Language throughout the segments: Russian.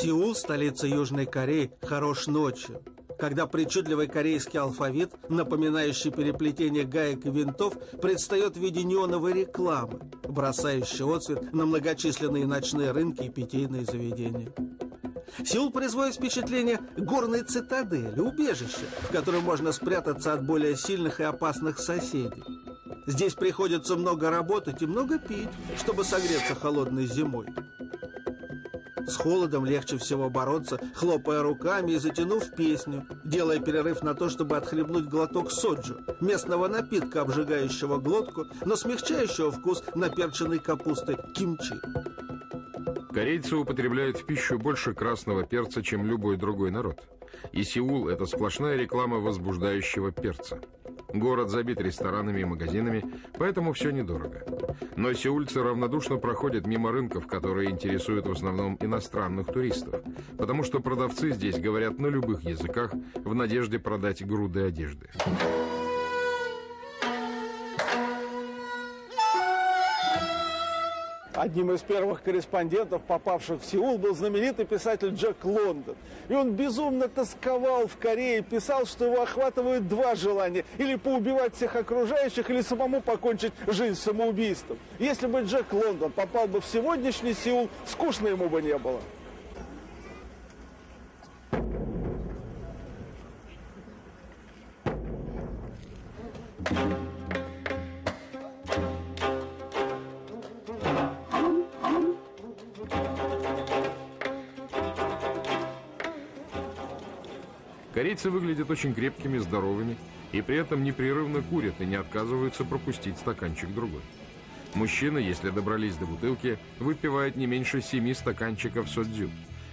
Сеул, столица Южной Кореи, хорош ночью, когда причудливый корейский алфавит, напоминающий переплетение гаек и винтов, предстает в виде неоновой рекламы, бросающей отцвет на многочисленные ночные рынки и питейные заведения. Сеул производит впечатление горной цитадели, убежища, в котором можно спрятаться от более сильных и опасных соседей. Здесь приходится много работать и много пить, чтобы согреться холодной зимой. С холодом легче всего бороться, хлопая руками и затянув песню, делая перерыв на то, чтобы отхлебнуть глоток соджу, местного напитка, обжигающего глотку, но смягчающего вкус наперченной капусты кимчи. Корейцы употребляют в пищу больше красного перца, чем любой другой народ. И Сеул – это сплошная реклама возбуждающего перца. Город забит ресторанами и магазинами, поэтому все недорого. Но сеульцы равнодушно проходят мимо рынков, которые интересуют в основном иностранных туристов, потому что продавцы здесь говорят на любых языках в надежде продать груды одежды. Одним из первых корреспондентов, попавших в Сеул, был знаменитый писатель Джек Лондон. И он безумно тосковал в Корее, писал, что его охватывают два желания. Или поубивать всех окружающих, или самому покончить жизнь самоубийством. Если бы Джек Лондон попал бы в сегодняшний Сеул, скучно ему бы не было. Корейцы выглядят очень крепкими, здоровыми, и при этом непрерывно курят и не отказываются пропустить стаканчик другой. Мужчины, если добрались до бутылки, выпивают не меньше семи стаканчиков содзю.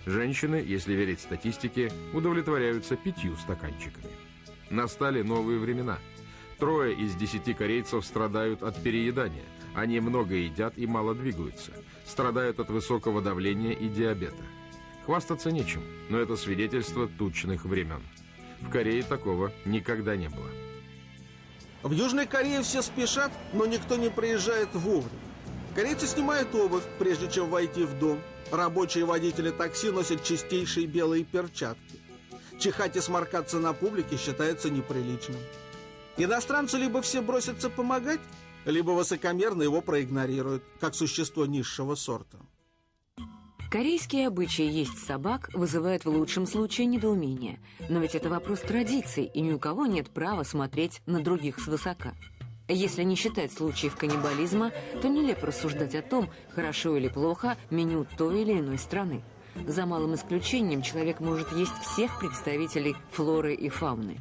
Женщины, если верить статистике, удовлетворяются пятью стаканчиками. Настали новые времена. Трое из десяти корейцев страдают от переедания. Они много едят и мало двигаются. Страдают от высокого давления и диабета. Хвастаться нечем, но это свидетельство тучных времен. В Корее такого никогда не было. В Южной Корее все спешат, но никто не приезжает вовремя. Корейцы снимают обувь, прежде чем войти в дом. Рабочие водители такси носят чистейшие белые перчатки. Чихать и сморкаться на публике считается неприличным. Иностранцу либо все бросятся помогать, либо высокомерно его проигнорируют, как существо низшего сорта. Корейские обычаи есть собак вызывают в лучшем случае недоумение. Но ведь это вопрос традиций, и ни у кого нет права смотреть на других свысока. Если не считать случаев каннибализма, то нелепо рассуждать о том, хорошо или плохо меню той или иной страны. За малым исключением человек может есть всех представителей флоры и фауны.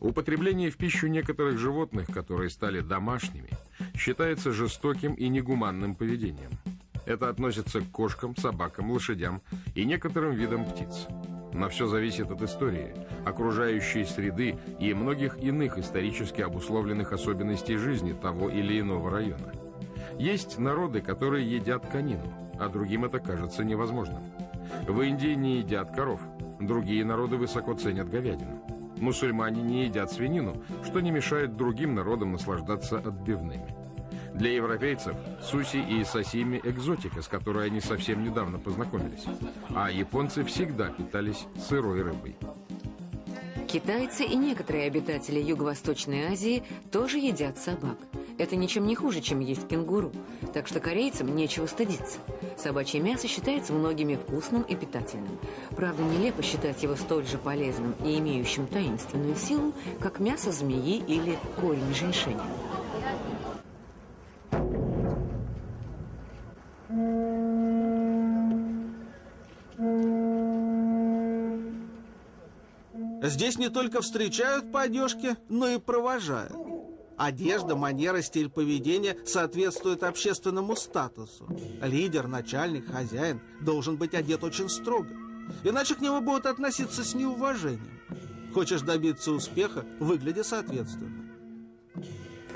Употребление в пищу некоторых животных, которые стали домашними, считается жестоким и негуманным поведением. Это относится к кошкам, собакам, лошадям и некоторым видам птиц. Но все зависит от истории, окружающей среды и многих иных исторически обусловленных особенностей жизни того или иного района. Есть народы, которые едят конину, а другим это кажется невозможным. В Индии не едят коров, другие народы высоко ценят говядину. Мусульмане не едят свинину, что не мешает другим народам наслаждаться отбивными. Для европейцев суси и сосими – экзотика, с которой они совсем недавно познакомились. А японцы всегда питались сырой рыбой. Китайцы и некоторые обитатели Юго-Восточной Азии тоже едят собак. Это ничем не хуже, чем есть кенгуру. Так что корейцам нечего стыдиться. Собачье мясо считается многими вкусным и питательным. Правда, нелепо считать его столь же полезным и имеющим таинственную силу, как мясо змеи или корень женьшеня. Здесь не только встречают по одежке, но и провожают. Одежда, манера, стиль поведения соответствуют общественному статусу. Лидер, начальник, хозяин должен быть одет очень строго. Иначе к нему будут относиться с неуважением. Хочешь добиться успеха, выгляди соответственно.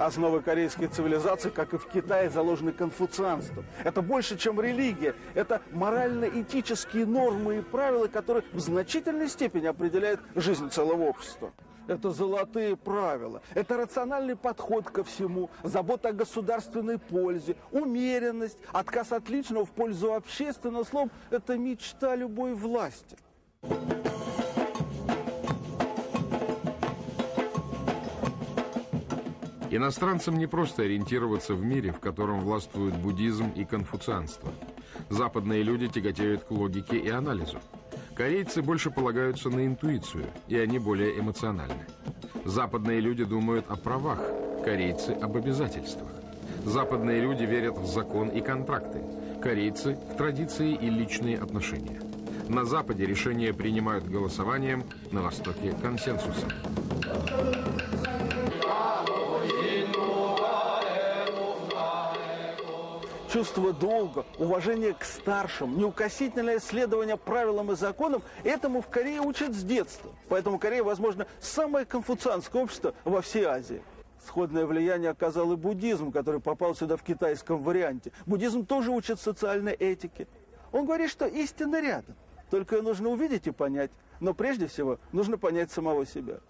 Основы корейской цивилизации, как и в Китае, заложены конфуцианством. Это больше, чем религия. Это морально-этические нормы и правила, которые в значительной степени определяют жизнь целого общества. Это золотые правила, это рациональный подход ко всему, забота о государственной пользе, умеренность, отказ от личного в пользу общественного. Словом, это мечта любой власти. Иностранцам не просто ориентироваться в мире, в котором властвуют буддизм и конфуцианство. Западные люди тяготеют к логике и анализу. Корейцы больше полагаются на интуицию, и они более эмоциональны. Западные люди думают о правах, корейцы об обязательствах. Западные люди верят в закон и контракты, корейцы в традиции и личные отношения. На Западе решения принимают голосованием, на Востоке – консенсусом. Чувство долга, уважение к старшим, неукосительное следование правилам и законам, этому в Корее учат с детства. Поэтому Корея, возможно, самое конфуцианское общество во всей Азии. Сходное влияние оказал и буддизм, который попал сюда в китайском варианте. Буддизм тоже учит социальной этике. Он говорит, что истина рядом. Только ее нужно увидеть и понять. Но прежде всего нужно понять самого себя.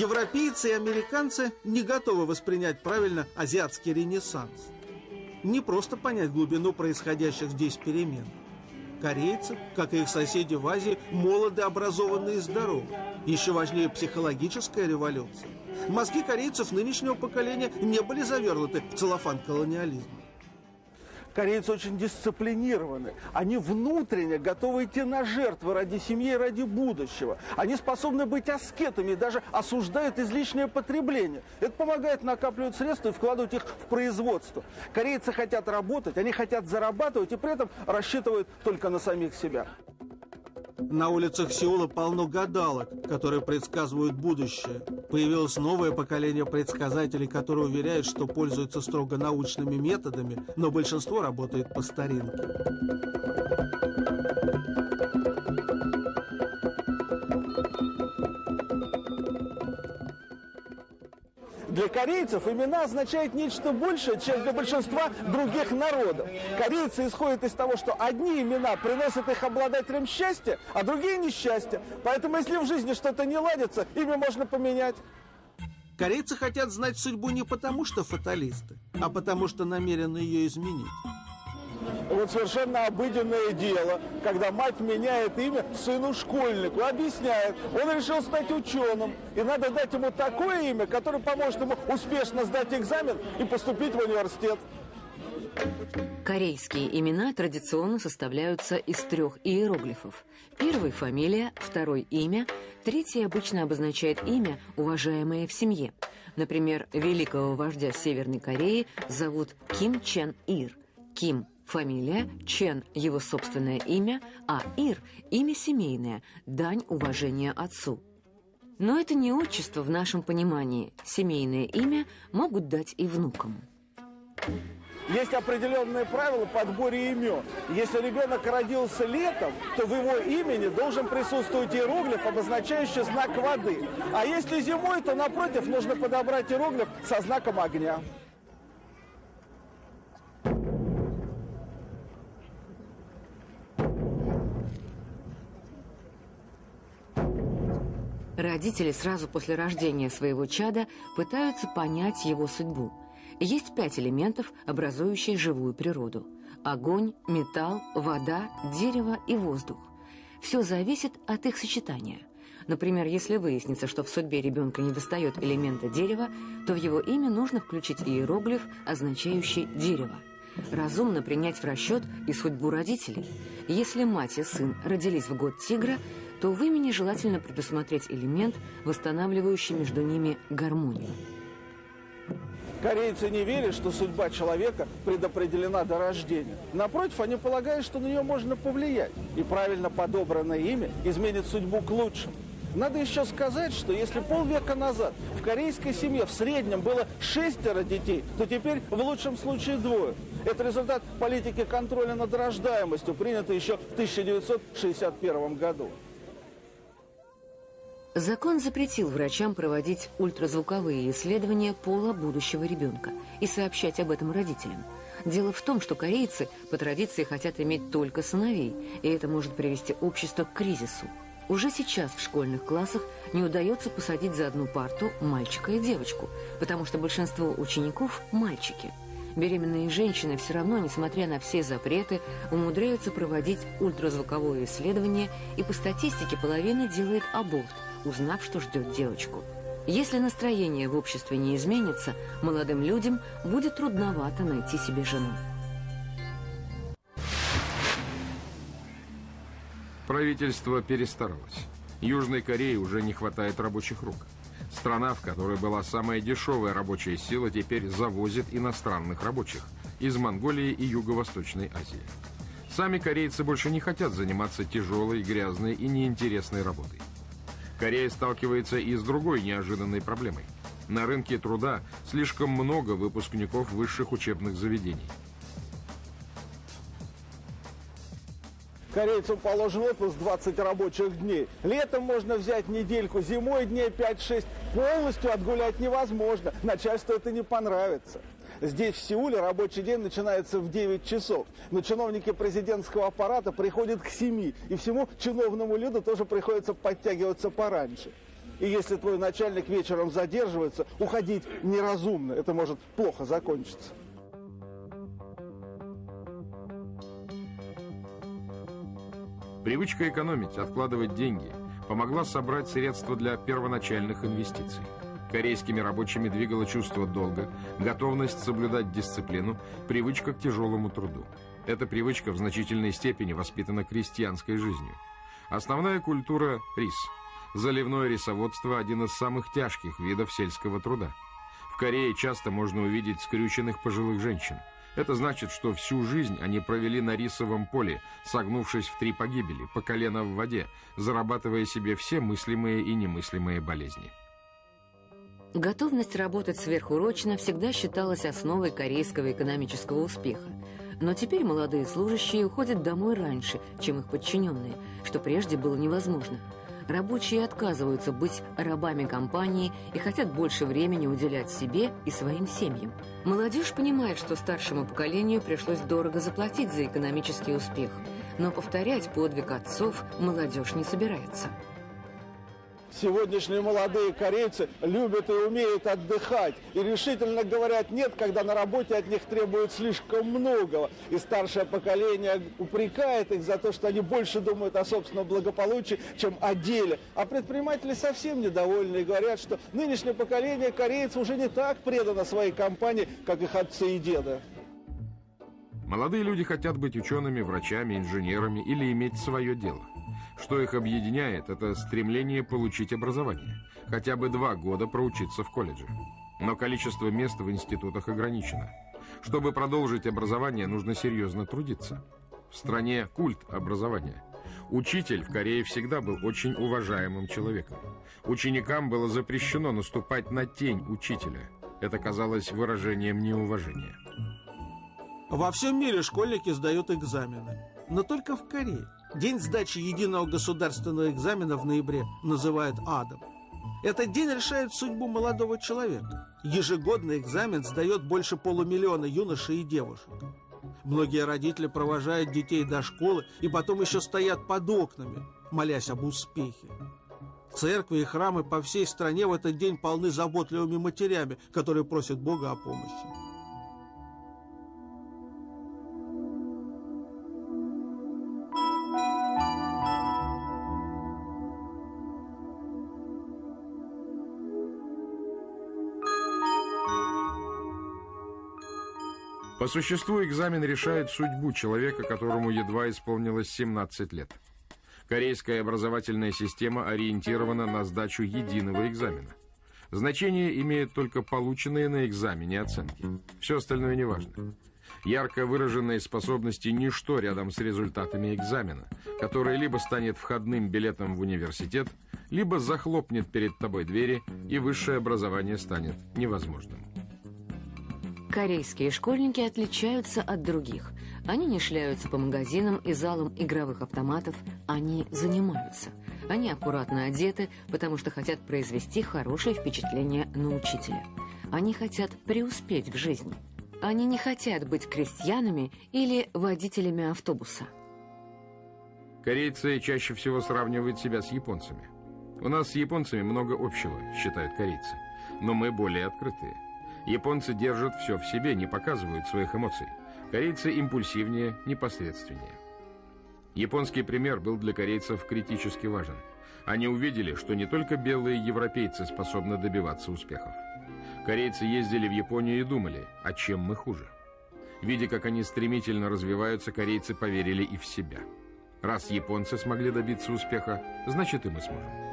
Европейцы и американцы не готовы воспринять правильно азиатский ренессанс. Не просто понять глубину происходящих здесь перемен. Корейцы, как и их соседи в Азии, молоды, образованные и здоровы. Еще важнее психологическая революция. Мозги корейцев нынешнего поколения не были завернуты в целлофан колониализма. Корейцы очень дисциплинированы. Они внутренне готовы идти на жертвы ради семьи и ради будущего. Они способны быть аскетами и даже осуждают излишнее потребление. Это помогает накапливать средства и вкладывать их в производство. Корейцы хотят работать, они хотят зарабатывать и при этом рассчитывают только на самих себя. На улицах Сеула полно гадалок, которые предсказывают будущее. Появилось новое поколение предсказателей, которые уверяют, что пользуются строго научными методами, но большинство работает по старинке. Для корейцев имена означают нечто большее, чем для большинства других народов. Корейцы исходят из того, что одни имена приносят их обладателям счастья, а другие несчастья. Поэтому если в жизни что-то не ладится, имя можно поменять. Корейцы хотят знать судьбу не потому, что фаталисты, а потому, что намерены ее изменить. Вот совершенно обыденное дело, когда мать меняет имя сыну-школьнику, объясняет, он решил стать ученым, и надо дать ему такое имя, которое поможет ему успешно сдать экзамен и поступить в университет. Корейские имена традиционно составляются из трех иероглифов. Первый – фамилия, второй – имя, третий обычно обозначает имя, уважаемое в семье. Например, великого вождя Северной Кореи зовут Ким Чен Ир. Ким Фамилия, Чен – его собственное имя, а Ир – имя семейное, дань уважения отцу. Но это не отчество в нашем понимании. Семейное имя могут дать и внукам. Есть определенные правила подборе имен. Если ребенок родился летом, то в его имени должен присутствовать иероглиф, обозначающий знак воды. А если зимой, то напротив нужно подобрать иероглиф со знаком огня. Родители сразу после рождения своего чада пытаются понять его судьбу. Есть пять элементов, образующих живую природу. Огонь, металл, вода, дерево и воздух. Все зависит от их сочетания. Например, если выяснится, что в судьбе ребенка недостает элемента дерева, то в его имя нужно включить иероглиф, означающий «дерево». Разумно принять в расчет и судьбу родителей. Если мать и сын родились в год тигра, то в имени желательно предусмотреть элемент, восстанавливающий между ними гармонию. Корейцы не верят, что судьба человека предопределена до рождения. Напротив, они полагают, что на нее можно повлиять. И правильно подобранное имя изменит судьбу к лучшему. Надо еще сказать, что если полвека назад в корейской семье в среднем было шестеро детей, то теперь в лучшем случае двое. Это результат политики контроля над рождаемостью, принятой еще в 1961 году. Закон запретил врачам проводить ультразвуковые исследования пола будущего ребенка и сообщать об этом родителям. Дело в том, что корейцы по традиции хотят иметь только сыновей, и это может привести общество к кризису. Уже сейчас в школьных классах не удается посадить за одну парту мальчика и девочку, потому что большинство учеников – мальчики. Беременные женщины все равно, несмотря на все запреты, умудряются проводить ультразвуковое исследование, и по статистике половина делает аборт, узнав, что ждет девочку. Если настроение в обществе не изменится, молодым людям будет трудновато найти себе жену. Правительство перестаралось. Южной Корее уже не хватает рабочих рук. Страна, в которой была самая дешевая рабочая сила, теперь завозит иностранных рабочих из Монголии и Юго-Восточной Азии. Сами корейцы больше не хотят заниматься тяжелой, грязной и неинтересной работой. Корея сталкивается и с другой неожиданной проблемой. На рынке труда слишком много выпускников высших учебных заведений – Корейцам положен отпуск 20 рабочих дней. Летом можно взять недельку, зимой дней 5-6. Полностью отгулять невозможно. Начальству это не понравится. Здесь, в Сеуле, рабочий день начинается в 9 часов. Но чиновники президентского аппарата приходят к 7. И всему чиновному люду тоже приходится подтягиваться пораньше. И если твой начальник вечером задерживается, уходить неразумно. Это может плохо закончиться. Привычка экономить, откладывать деньги помогла собрать средства для первоначальных инвестиций. Корейскими рабочими двигало чувство долга, готовность соблюдать дисциплину, привычка к тяжелому труду. Эта привычка в значительной степени воспитана крестьянской жизнью. Основная культура – рис. Заливное рисоводство – один из самых тяжких видов сельского труда. В Корее часто можно увидеть скрюченных пожилых женщин – это значит, что всю жизнь они провели на рисовом поле, согнувшись в три погибели, по колено в воде, зарабатывая себе все мыслимые и немыслимые болезни. Готовность работать сверхурочно всегда считалась основой корейского экономического успеха. Но теперь молодые служащие уходят домой раньше, чем их подчиненные, что прежде было невозможно – Рабочие отказываются быть рабами компании и хотят больше времени уделять себе и своим семьям. Молодежь понимает, что старшему поколению пришлось дорого заплатить за экономический успех, но повторять подвиг отцов молодежь не собирается. Сегодняшние молодые корейцы любят и умеют отдыхать. И решительно говорят нет, когда на работе от них требуют слишком многого. И старшее поколение упрекает их за то, что они больше думают о собственном благополучии, чем о деле. А предприниматели совсем недовольны и говорят, что нынешнее поколение корейцев уже не так предано своей компании, как их отцы и деды. Молодые люди хотят быть учеными, врачами, инженерами или иметь свое дело. Что их объединяет, это стремление получить образование. Хотя бы два года проучиться в колледже. Но количество мест в институтах ограничено. Чтобы продолжить образование, нужно серьезно трудиться. В стране культ образования. Учитель в Корее всегда был очень уважаемым человеком. Ученикам было запрещено наступать на тень учителя. Это казалось выражением неуважения. Во всем мире школьники сдают экзамены, но только в Корее. День сдачи единого государственного экзамена в ноябре называют адом. Этот день решает судьбу молодого человека. Ежегодный экзамен сдает больше полумиллиона юношей и девушек. Многие родители провожают детей до школы и потом еще стоят под окнами, молясь об успехе. Церкви и храмы по всей стране в этот день полны заботливыми матерями, которые просят Бога о помощи. По существу экзамен решает судьбу человека, которому едва исполнилось 17 лет. Корейская образовательная система ориентирована на сдачу единого экзамена. Значение имеют только полученные на экзамене оценки. Все остальное не важно. Ярко выраженные способности – ничто рядом с результатами экзамена, который либо станет входным билетом в университет, либо захлопнет перед тобой двери, и высшее образование станет невозможным. Корейские школьники отличаются от других. Они не шляются по магазинам и залам игровых автоматов, они занимаются. Они аккуратно одеты, потому что хотят произвести хорошее впечатление на учителя. Они хотят преуспеть в жизни. Они не хотят быть крестьянами или водителями автобуса. Корейцы чаще всего сравнивают себя с японцами. У нас с японцами много общего, считают корейцы. Но мы более открытые. Японцы держат все в себе, не показывают своих эмоций. Корейцы импульсивнее, непосредственнее. Японский пример был для корейцев критически важен. Они увидели, что не только белые европейцы способны добиваться успехов. Корейцы ездили в Японию и думали, а чем мы хуже? Видя, как они стремительно развиваются, корейцы поверили и в себя. Раз японцы смогли добиться успеха, значит и мы сможем.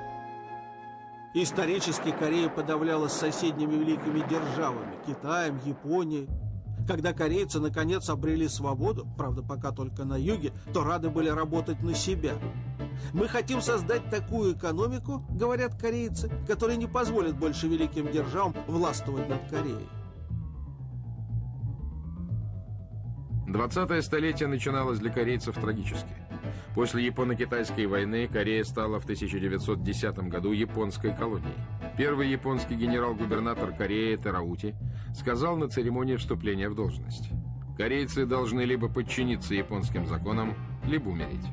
Исторически Корея подавлялась соседними великими державами – Китаем, Японией. Когда корейцы наконец обрели свободу, правда пока только на юге, то рады были работать на себя. Мы хотим создать такую экономику, говорят корейцы, которая не позволит больше великим державам властвовать над Кореей. 20 столетие начиналось для корейцев трагически. После Японо-Китайской войны Корея стала в 1910 году японской колонией. Первый японский генерал-губернатор Кореи Тераути сказал на церемонии вступления в должность. Корейцы должны либо подчиниться японским законам, либо умереть.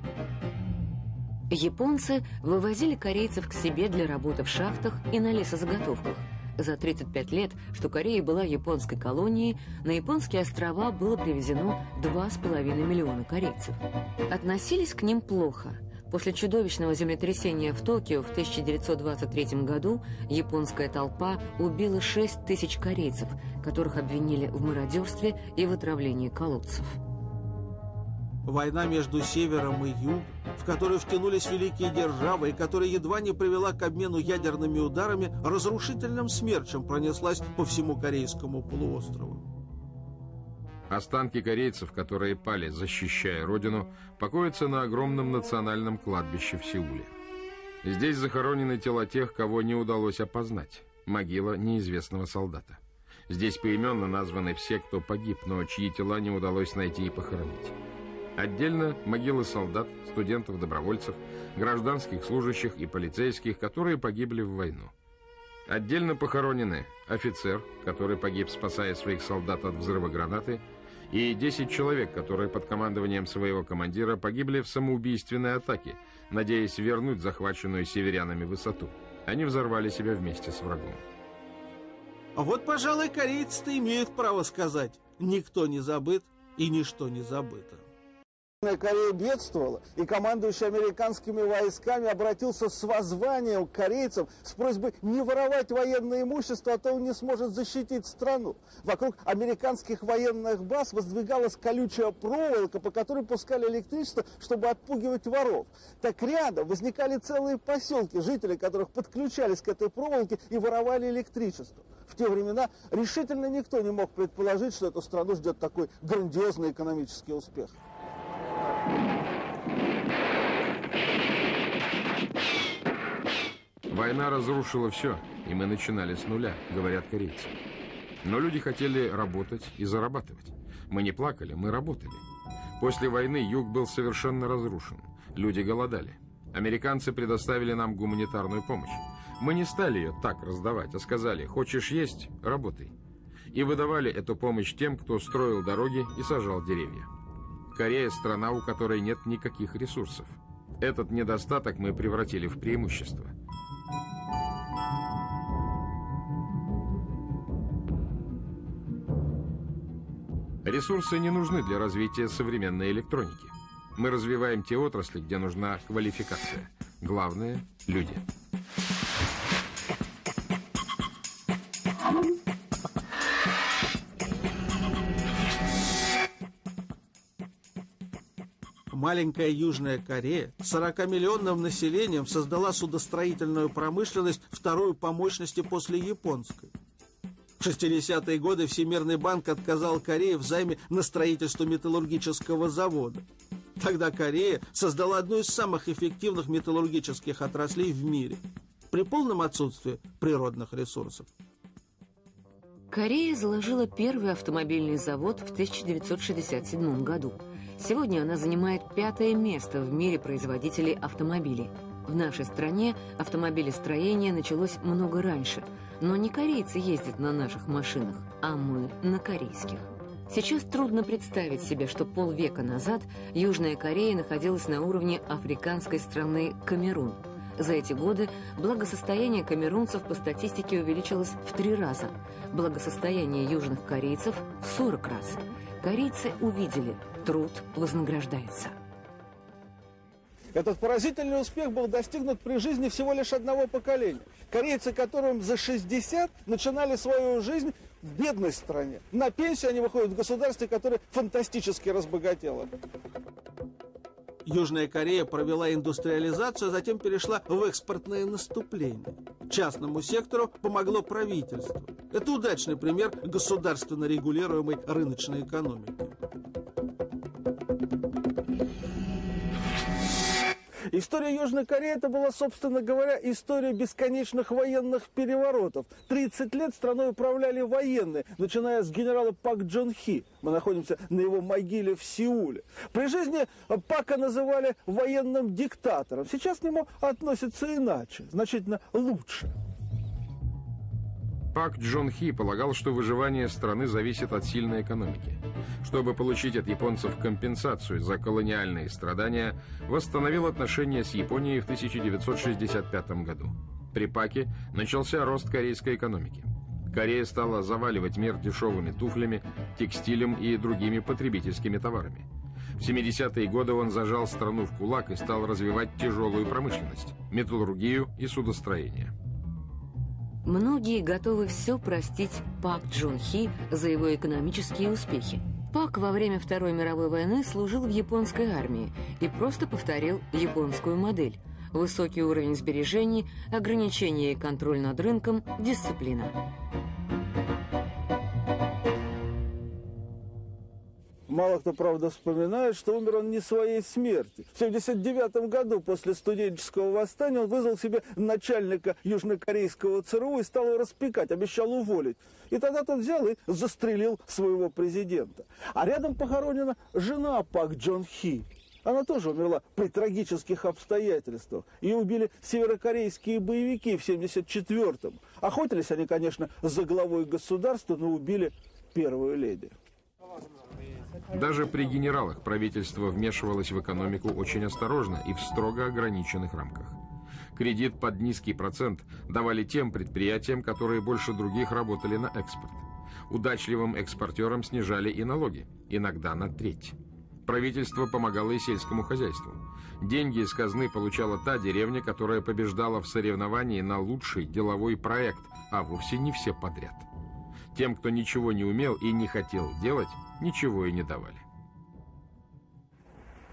Японцы вывозили корейцев к себе для работы в шахтах и на лесозаготовках – за 35 лет, что Корея была японской колонией, на японские острова было привезено 2,5 миллиона корейцев. Относились к ним плохо. После чудовищного землетрясения в Токио в 1923 году японская толпа убила 6 тысяч корейцев, которых обвинили в мародерстве и в отравлении колодцев. Война между Севером и Югом, в которую втянулись великие державы и которая едва не привела к обмену ядерными ударами, разрушительным смерчем пронеслась по всему Корейскому полуострову. Останки корейцев, которые пали, защищая родину, покоятся на огромном национальном кладбище в Сеуле. Здесь захоронены тела тех, кого не удалось опознать. Могила неизвестного солдата. Здесь поименно названы все, кто погиб, но чьи тела не удалось найти и похоронить. Отдельно могилы солдат, студентов-добровольцев, гражданских служащих и полицейских, которые погибли в войну. Отдельно похоронены офицер, который погиб, спасая своих солдат от взрыва гранаты, и 10 человек, которые под командованием своего командира погибли в самоубийственной атаке, надеясь вернуть захваченную северянами высоту. Они взорвали себя вместе с врагом. А вот, пожалуй, корейцы-то имеют право сказать, никто не забыт и ничто не забыто. Корея бедствовала, и командующий американскими войсками обратился с воззванием к корейцам с просьбой не воровать военное имущество, а то он не сможет защитить страну. Вокруг американских военных баз воздвигалась колючая проволока, по которой пускали электричество, чтобы отпугивать воров. Так рядом возникали целые поселки, жители которых подключались к этой проволоке и воровали электричество. В те времена решительно никто не мог предположить, что эту страну ждет такой грандиозный экономический успех. Война разрушила все, и мы начинали с нуля, говорят корейцы. Но люди хотели работать и зарабатывать. Мы не плакали, мы работали. После войны юг был совершенно разрушен. Люди голодали. Американцы предоставили нам гуманитарную помощь. Мы не стали ее так раздавать, а сказали, хочешь есть – работай. И выдавали эту помощь тем, кто строил дороги и сажал деревья. Корея – страна, у которой нет никаких ресурсов. Этот недостаток мы превратили в преимущество. Ресурсы не нужны для развития современной электроники. Мы развиваем те отрасли, где нужна квалификация. Главное – люди. Маленькая Южная Корея с 40-миллионным населением создала судостроительную промышленность вторую по мощности после японской. В 60-е годы Всемирный банк отказал Корее в займе на строительство металлургического завода. Тогда Корея создала одну из самых эффективных металлургических отраслей в мире при полном отсутствии природных ресурсов. Корея заложила первый автомобильный завод в 1967 году – Сегодня она занимает пятое место в мире производителей автомобилей. В нашей стране автомобилестроение началось много раньше, но не корейцы ездят на наших машинах, а мы на корейских. Сейчас трудно представить себе, что полвека назад Южная Корея находилась на уровне африканской страны Камерун. За эти годы благосостояние камерунцев по статистике увеличилось в три раза, благосостояние южных корейцев в 40 раз. Корейцы увидели, труд вознаграждается. Этот поразительный успех был достигнут при жизни всего лишь одного поколения. Корейцы, которым за 60, начинали свою жизнь в бедной стране. На пенсию они выходят в государстве, которое фантастически разбогатело. Южная Корея провела индустриализацию, а затем перешла в экспортное наступление. Частному сектору помогло правительство. Это удачный пример государственно регулируемой рыночной экономики. История Южной Кореи это была, собственно говоря, история бесконечных военных переворотов. 30 лет страной управляли военные, начиная с генерала Пак Джон Хи. Мы находимся на его могиле в Сеуле. При жизни Пака называли военным диктатором. Сейчас к нему относятся иначе, значительно лучше. Пак Джон Хи полагал, что выживание страны зависит от сильной экономики. Чтобы получить от японцев компенсацию за колониальные страдания, восстановил отношения с Японией в 1965 году. При Паке начался рост корейской экономики. Корея стала заваливать мир дешевыми туфлями, текстилем и другими потребительскими товарами. В 70-е годы он зажал страну в кулак и стал развивать тяжелую промышленность, металлургию и судостроение. Многие готовы все простить Пак Джун Хи за его экономические успехи. Пак во время Второй мировой войны служил в японской армии и просто повторил японскую модель. Высокий уровень сбережений, ограничения и контроль над рынком, дисциплина. Мало кто, правда, вспоминает, что умер он не своей смерти. В 1979 году после студенческого восстания он вызвал себе начальника южнокорейского ЦРУ и стал его распекать, обещал уволить. И тогда тот взял и застрелил своего президента. А рядом похоронена жена Пак Джон Хи. Она тоже умерла при трагических обстоятельствах. Ее убили северокорейские боевики в 1974-м. Охотились они, конечно, за главой государства, но убили первую леди. Даже при генералах правительство вмешивалось в экономику очень осторожно и в строго ограниченных рамках. Кредит под низкий процент давали тем предприятиям, которые больше других работали на экспорт. Удачливым экспортерам снижали и налоги, иногда на треть. Правительство помогало и сельскому хозяйству. Деньги из казны получала та деревня, которая побеждала в соревновании на лучший деловой проект, а вовсе не все подряд. Тем, кто ничего не умел и не хотел делать, ничего и не давали.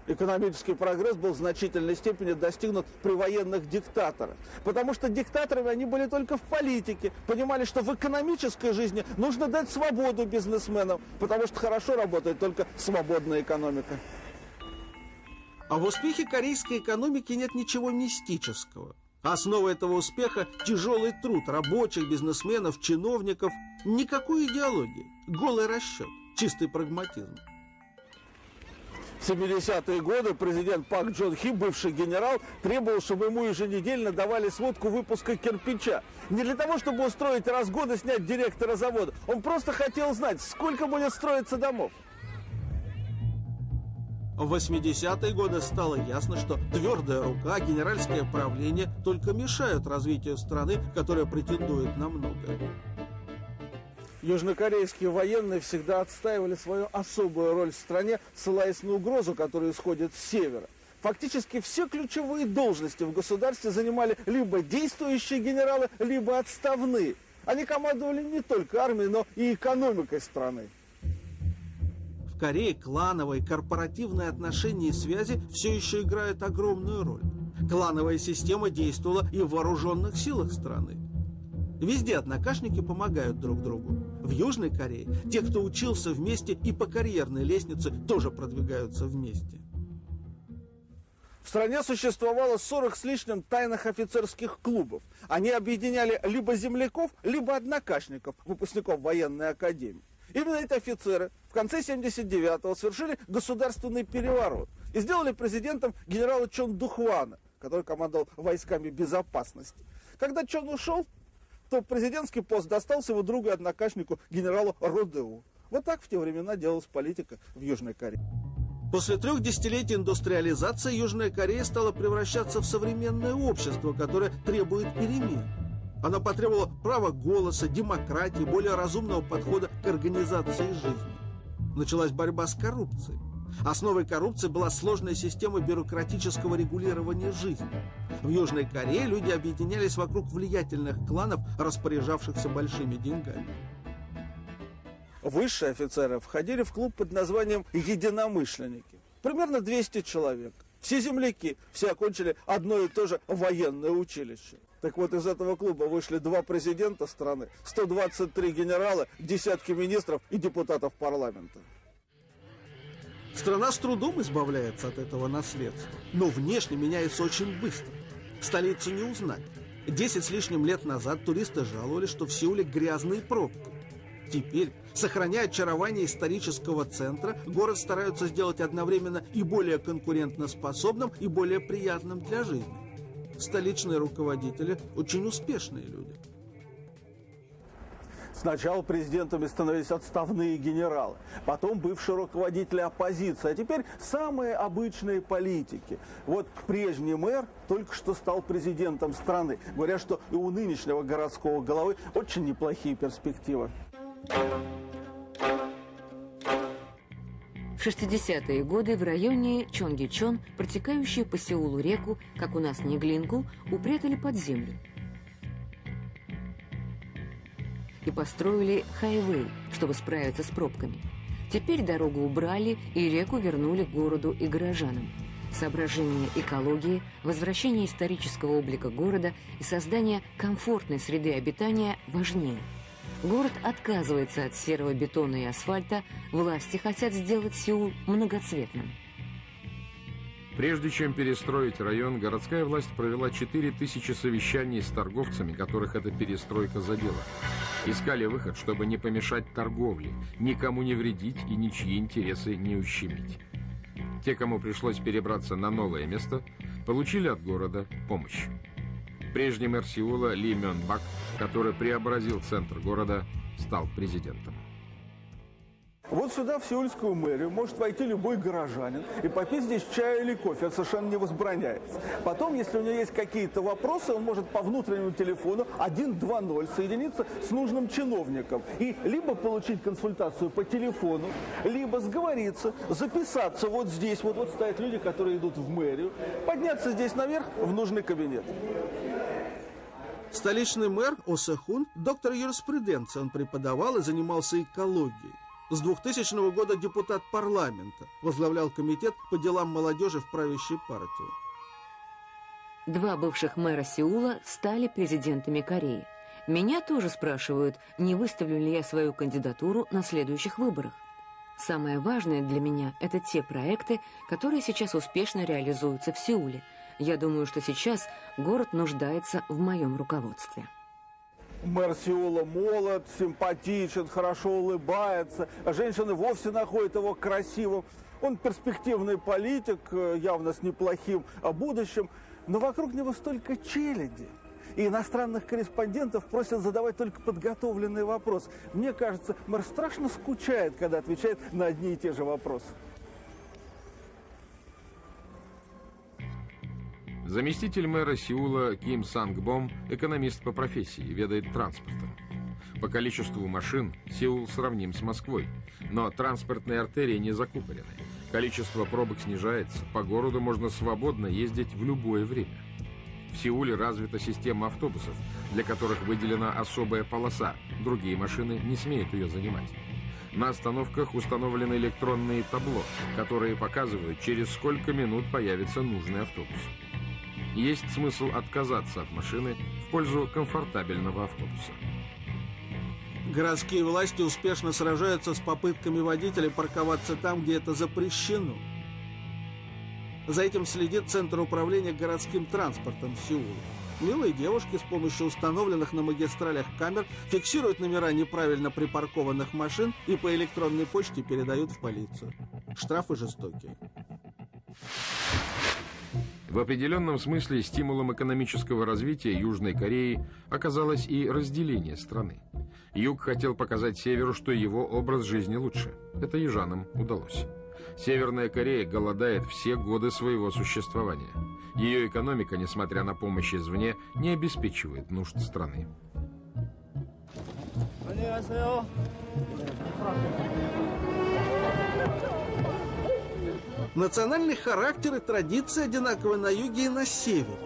Экономический прогресс был в значительной степени достигнут при военных диктаторах. Потому что диктаторами они были только в политике. Понимали, что в экономической жизни нужно дать свободу бизнесменам. Потому что хорошо работает только свободная экономика. А в успехе корейской экономики нет ничего мистического. Основа этого успеха – тяжелый труд рабочих, бизнесменов, чиновников. Никакой идеологии. Голый расчет. Чистый прагматизм. В 70-е годы президент Пак Джон Хи, бывший генерал, требовал, чтобы ему еженедельно давали сводку выпуска кирпича. Не для того, чтобы устроить раз в год и снять директора завода. Он просто хотел знать, сколько будет строиться домов. В 80-е годы стало ясно, что твердая рука, генеральское правление только мешают развитию страны, которая претендует на многое. Южнокорейские военные всегда отстаивали свою особую роль в стране, ссылаясь на угрозу, которая исходит с севера. Фактически все ключевые должности в государстве занимали либо действующие генералы, либо отставные. Они командовали не только армией, но и экономикой страны. В Корее клановые корпоративные отношения и связи все еще играют огромную роль. Клановая система действовала и в вооруженных силах страны. Везде однокашники помогают друг другу. В Южной Корее те, кто учился вместе и по карьерной лестнице, тоже продвигаются вместе. В стране существовало 40 с лишним тайных офицерских клубов. Они объединяли либо земляков, либо однокашников, выпускников военной академии. Именно эти офицеры в конце 79-го совершили государственный переворот и сделали президентом генерала Чон Духвана, который командовал войсками безопасности. Когда Чон ушел, то президентский пост достался его другу однокашнику генералу Родеу. Вот так в те времена делалась политика в Южной Корее. После трех десятилетий индустриализации Южная Корея стала превращаться в современное общество, которое требует перемен. Она потребовала права голоса, демократии, более разумного подхода к организации жизни. Началась борьба с коррупцией. Основой коррупции была сложная система бюрократического регулирования жизни. В Южной Корее люди объединялись вокруг влиятельных кланов, распоряжавшихся большими деньгами. Высшие офицеры входили в клуб под названием «Единомышленники». Примерно 200 человек. Все земляки, все окончили одно и то же военное училище. Так вот, из этого клуба вышли два президента страны, 123 генерала, десятки министров и депутатов парламента. Страна с трудом избавляется от этого наследства, но внешне меняется очень быстро. Столицу не узнать. Десять с лишним лет назад туристы жаловались, что в Сеуле грязные пробки. Теперь, сохраняя очарование исторического центра, город стараются сделать одновременно и более конкурентоспособным, и более приятным для жизни. Столичные руководители очень успешные люди. Сначала президентами становились отставные генералы, потом бывшие руководители оппозиции, а теперь самые обычные политики. Вот прежний мэр только что стал президентом страны. Говорят, что и у нынешнего городского головы очень неплохие перспективы. В 60-е годы в районе Чонгичон, протекающую по Сеулу реку, как у нас Неглингу, упрятали под землю. И построили хайвей, чтобы справиться с пробками. Теперь дорогу убрали и реку вернули городу и горожанам. Соображение экологии, возвращение исторического облика города и создание комфортной среды обитания важнее. Город отказывается от серого бетона и асфальта, власти хотят сделать Сеул многоцветным. Прежде чем перестроить район, городская власть провела 4000 совещаний с торговцами, которых эта перестройка задела. Искали выход, чтобы не помешать торговле, никому не вредить и ничьи интересы не ущемить. Те, кому пришлось перебраться на новое место, получили от города помощь. Прежний мэр Сеула Ли Мён Бак, который преобразил центр города, стал президентом. Вот сюда, в сеульскую мэрию, может войти любой горожанин и попить здесь чай или кофе. Это совершенно не возбраняется. Потом, если у него есть какие-то вопросы, он может по внутреннему телефону 120 соединиться с нужным чиновником и либо получить консультацию по телефону, либо сговориться, записаться вот здесь. Вот, вот стоят люди, которые идут в мэрию, подняться здесь наверх в нужный кабинет. Столичный мэр Осехун – доктор юриспруденции. Он преподавал и занимался экологией. С 2000 года депутат парламента, возглавлял комитет по делам молодежи в правящей партии. Два бывших мэра Сеула стали президентами Кореи. Меня тоже спрашивают, не выставлю ли я свою кандидатуру на следующих выборах. Самое важное для меня – это те проекты, которые сейчас успешно реализуются в Сеуле. Я думаю, что сейчас город нуждается в моем руководстве. Мэр молод, симпатичен, хорошо улыбается. Женщины вовсе находят его красивым. Он перспективный политик, э, явно с неплохим будущим. Но вокруг него столько челяди. И иностранных корреспондентов просят задавать только подготовленный вопрос. Мне кажется, мэр страшно скучает, когда отвечает на одни и те же вопросы. Заместитель мэра Сеула Ким Сангбом – экономист по профессии, ведает транспортом. По количеству машин Сеул сравним с Москвой, но транспортные артерии не закупорены. Количество пробок снижается, по городу можно свободно ездить в любое время. В Сеуле развита система автобусов, для которых выделена особая полоса, другие машины не смеют ее занимать. На остановках установлены электронные табло, которые показывают, через сколько минут появится нужный автобус есть смысл отказаться от машины в пользу комфортабельного автобуса. Городские власти успешно сражаются с попытками водителей парковаться там, где это запрещено. За этим следит Центр управления городским транспортом Сеула. Милые девушки с помощью установленных на магистралях камер фиксируют номера неправильно припаркованных машин и по электронной почте передают в полицию. Штрафы жестокие. В определенном смысле стимулом экономического развития Южной Кореи оказалось и разделение страны. Юг хотел показать Северу, что его образ жизни лучше. Это южанам удалось. Северная Корея голодает все годы своего существования. Ее экономика, несмотря на помощь извне, не обеспечивает нужд страны. Национальный характер и традиции одинаковы на юге и на севере.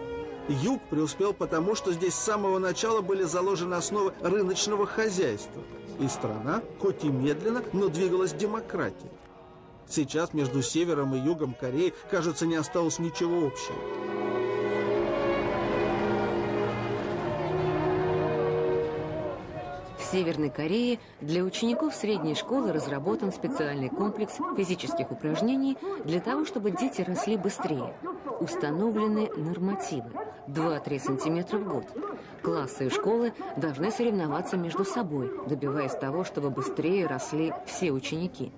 Юг преуспел потому, что здесь с самого начала были заложены основы рыночного хозяйства. И страна, хоть и медленно, но двигалась к демократии. Сейчас между севером и югом Кореи, кажется, не осталось ничего общего. Северной Корее для учеников средней школы разработан специальный комплекс физических упражнений для того, чтобы дети росли быстрее. Установлены нормативы 2-3 сантиметра в год. Классы и школы должны соревноваться между собой, добиваясь того, чтобы быстрее росли все ученики.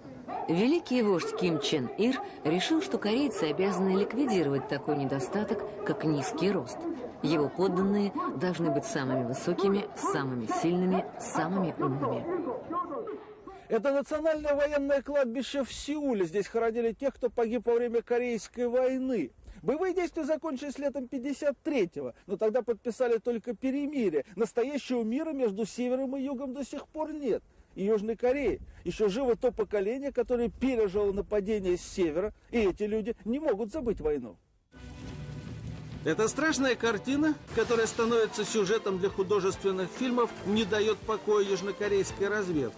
Великий вождь Ким Чен Ир решил, что корейцы обязаны ликвидировать такой недостаток, как низкий рост. Его подданные должны быть самыми высокими, самыми сильными, самыми умными. Это национальное военное кладбище в Сеуле. Здесь хоронили тех, кто погиб во время Корейской войны. Боевые действия закончились летом 53-го, но тогда подписали только перемирие. Настоящего мира между севером и югом до сих пор нет и Южной Кореи. Еще живо то поколение, которое пережило нападение с севера, и эти люди не могут забыть войну. Эта страшная картина, которая становится сюжетом для художественных фильмов, не дает покоя южнокорейской разведке.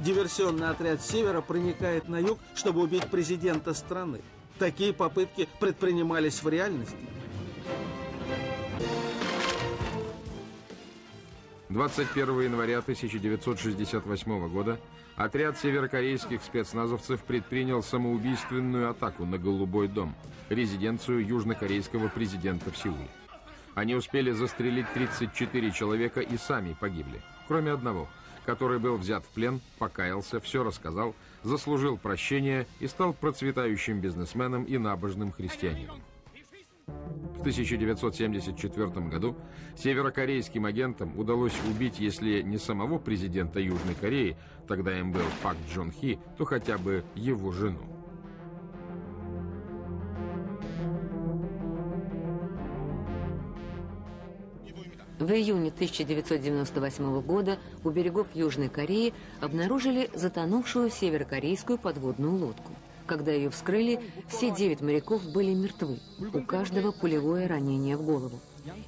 Диверсионный отряд Севера проникает на юг, чтобы убить президента страны. Такие попытки предпринимались в реальности. 21 января 1968 года отряд северокорейских спецназовцев предпринял самоубийственную атаку на Голубой дом, резиденцию южнокорейского президента в Сеуле. Они успели застрелить 34 человека и сами погибли, кроме одного, который был взят в плен, покаялся, все рассказал, заслужил прощение и стал процветающим бизнесменом и набожным христианином. В 1974 году северокорейским агентам удалось убить, если не самого президента Южной Кореи, тогда им был Пак Джон Хи, то хотя бы его жену. В июне 1998 года у берегов Южной Кореи обнаружили затонувшую северокорейскую подводную лодку. Когда ее вскрыли, все девять моряков были мертвы. У каждого пулевое ранение в голову.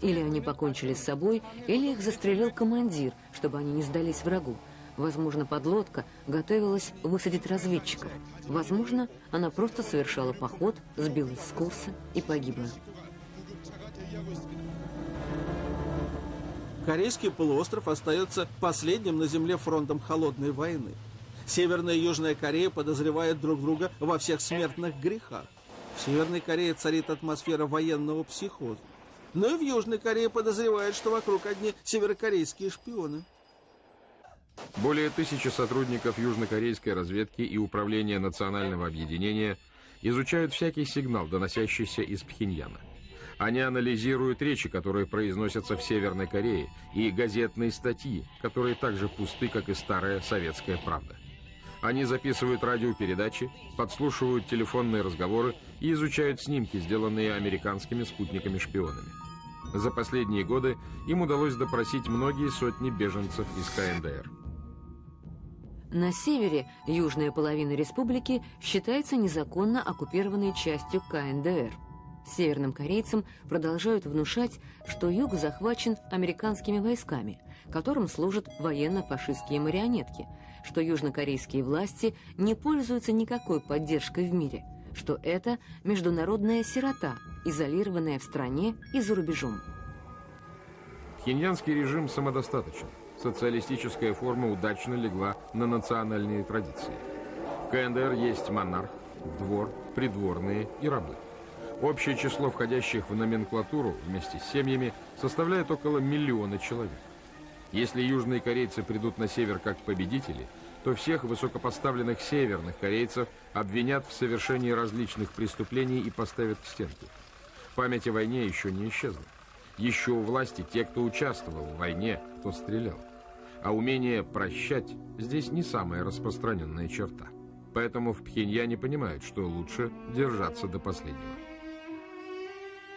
Или они покончили с собой, или их застрелил командир, чтобы они не сдались врагу. Возможно, подлодка готовилась высадить разведчиков. Возможно, она просто совершала поход, сбилась с курса и погибла. Корейский полуостров остается последним на Земле фронтом холодной войны. Северная и Южная Корея подозревают друг друга во всех смертных грехах. В Северной Корее царит атмосфера военного психоза. Но и в Южной Корее подозревают, что вокруг одни северокорейские шпионы. Более тысячи сотрудников южнокорейской разведки и Управления национального объединения изучают всякий сигнал, доносящийся из Пхеньяна. Они анализируют речи, которые произносятся в Северной Корее, и газетные статьи, которые так же пусты, как и старая советская правда. Они записывают радиопередачи, подслушивают телефонные разговоры и изучают снимки, сделанные американскими спутниками-шпионами. За последние годы им удалось допросить многие сотни беженцев из КНДР. На севере южная половина республики считается незаконно оккупированной частью КНДР. Северным корейцам продолжают внушать, что юг захвачен американскими войсками, которым служат военно-фашистские марионетки – что южнокорейские власти не пользуются никакой поддержкой в мире, что это международная сирота, изолированная в стране и за рубежом. Пхеньянский режим самодостаточен. Социалистическая форма удачно легла на национальные традиции. В КНДР есть монарх, двор, придворные и рабы. Общее число входящих в номенклатуру вместе с семьями составляет около миллиона человек. Если южные корейцы придут на север как победители, то всех высокопоставленных северных корейцев обвинят в совершении различных преступлений и поставят к стенке. Память о войне еще не исчезла. Еще у власти те, кто участвовал в войне, кто стрелял. А умение прощать здесь не самая распространенная черта. Поэтому в Пхеньяне понимают, что лучше держаться до последнего.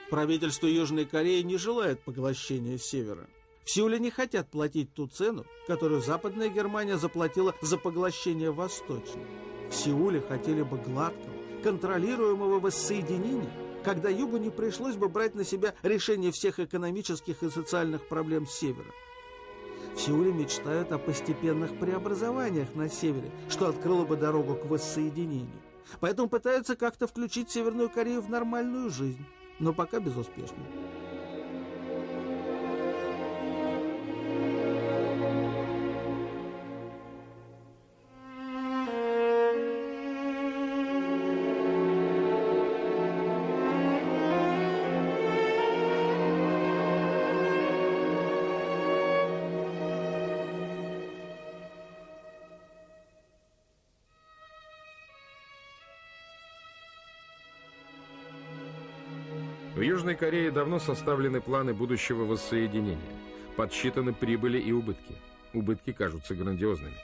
Правительство Южной Кореи не желает поглощения Севера. В Сеуле не хотят платить ту цену, которую Западная Германия заплатила за поглощение Восточной. В Сеуле хотели бы гладкого, контролируемого воссоединения, когда Югу не пришлось бы брать на себя решение всех экономических и социальных проблем Севера. В Сеуле мечтают о постепенных преобразованиях на Севере, что открыло бы дорогу к воссоединению. Поэтому пытаются как-то включить Северную Корею в нормальную жизнь, но пока безуспешно. Южной Корее давно составлены планы будущего воссоединения. Подсчитаны прибыли и убытки. Убытки кажутся грандиозными.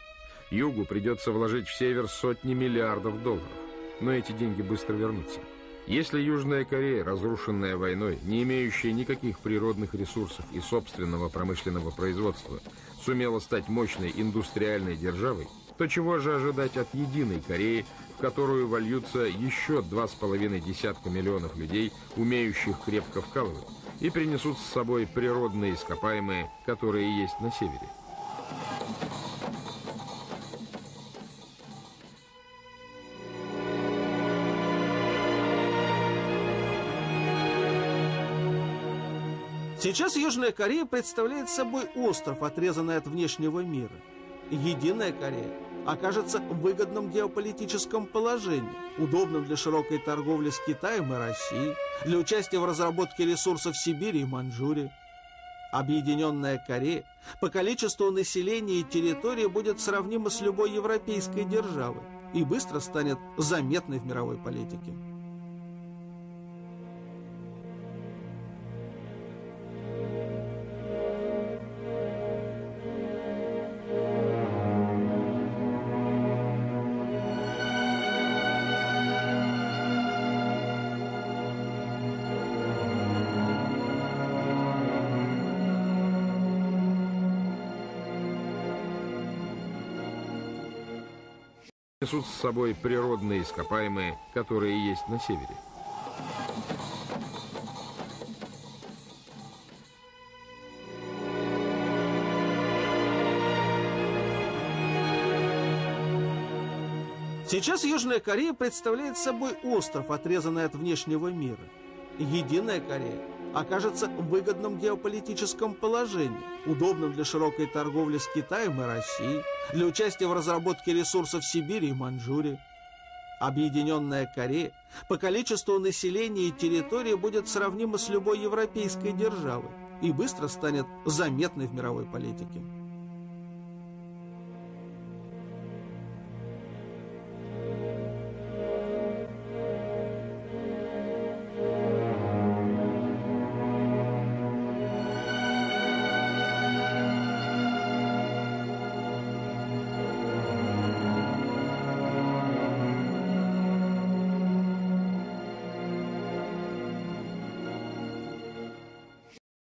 Югу придется вложить в север сотни миллиардов долларов. Но эти деньги быстро вернутся. Если Южная Корея, разрушенная войной, не имеющая никаких природных ресурсов и собственного промышленного производства, сумела стать мощной индустриальной державой, то чего же ожидать от единой Кореи, в которую вольются еще два с половиной десятка миллионов людей, умеющих крепко вкалывать, и принесут с собой природные ископаемые, которые есть на севере. Сейчас Южная Корея представляет собой остров, отрезанный от внешнего мира. Единая Корея окажется в выгодном геополитическом положении, удобном для широкой торговли с Китаем и Россией, для участия в разработке ресурсов Сибири и Маньчжурии. Объединенная Корея по количеству населения и территории будет сравнима с любой европейской державой и быстро станет заметной в мировой политике. Несут с собой природные ископаемые, которые есть на севере. Сейчас Южная Корея представляет собой остров, отрезанный от внешнего мира. Единая Корея окажется в выгодном геополитическом положении, удобном для широкой торговли с Китаем и Россией, для участия в разработке ресурсов Сибири и Маньчжурии. Объединенная Корея по количеству населения и территории будет сравнима с любой европейской державой и быстро станет заметной в мировой политике.